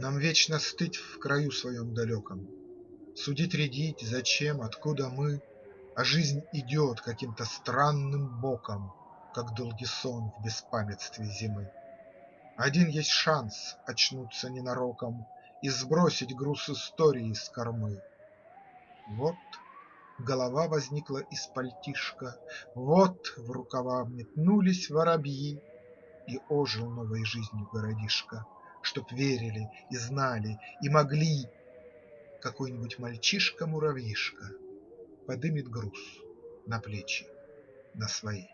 Нам вечно стыть в краю своем далеком, Судить, рядить, зачем, откуда мы, А жизнь идет каким-то странным боком, Как долгий сон в беспамятстве зимы. Один есть шанс очнуться ненароком И сбросить груз истории с кормы. Вот голова возникла из пальтишка, Вот в рукава метнулись воробьи, И ожил новой жизнью городишко, Чтоб верили и знали и могли Какой-нибудь мальчишка-муравьишка Подымет груз на плечи на свои.